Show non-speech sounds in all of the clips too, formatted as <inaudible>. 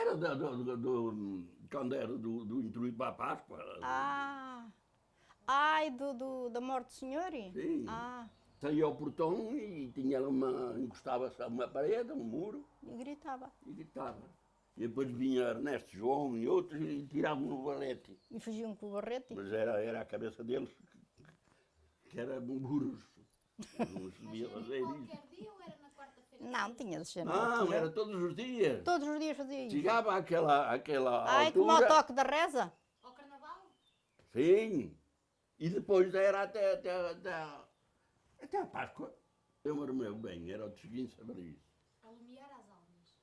era do, do- do- quando era do, do intuito para a Páscoa. Ah! Ai, do, do- da morte do senhor? Sim. Ah, Saía ao portão e tinha uma, encostava-se a uma parede, um muro, e gritava. e gritava. E depois vinha Ernesto João e outros e tiravam no valete. E fugiam com o barrete. Mas era, era a cabeça deles que, que era um burros. <laughs> Não se devia fazer isso. Não, tinha de ser Não, altura. era todos os dias. Todos os dias fazia isso. Chegava àquela, àquela Ai, como ao altura. toque da reza. Ao carnaval? Sim. E depois era até, até, até, até a Páscoa. Eu me lembro bem, era o seguinte saber isso. Alumiar as almas.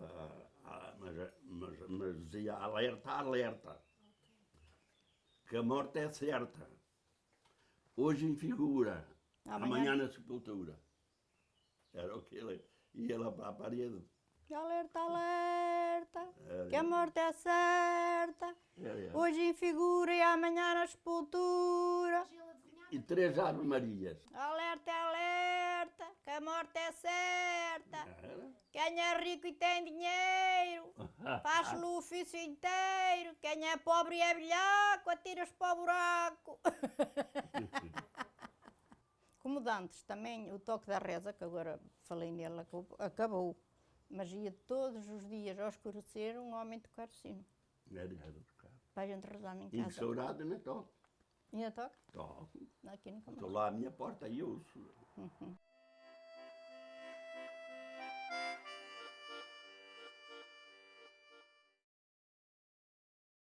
Ah, ah, mas, mas, mas dizia alerta, alerta. Que a morte é certa. Hoje em figura, Amanhã- amanhã, na sepultura. Era o que ele ia lá para a parede. Alerta, alerta, Era. que a morte é certa. Era, era. Hoje em figura e amanhã na sepultura. E três Ave Marias. Alerta, alerta, que a morte é certa. Era. Quem é rico e tem dinheiro, faz-lhe o ofício inteiro. Quem é pobre e é bilhaco, atira-se para o buraco. <laughs> Como Dantes também, o toque da reza, que agora falei nele, acabou-. Mas ia todos os dias ao escurecer um homem tocar o sino. Era, buscar. Para a gente rezar em E de casa. saudade toco. Ainda toca? Toco. Aqui nunca mais. Estou lá à minha porta e ouço.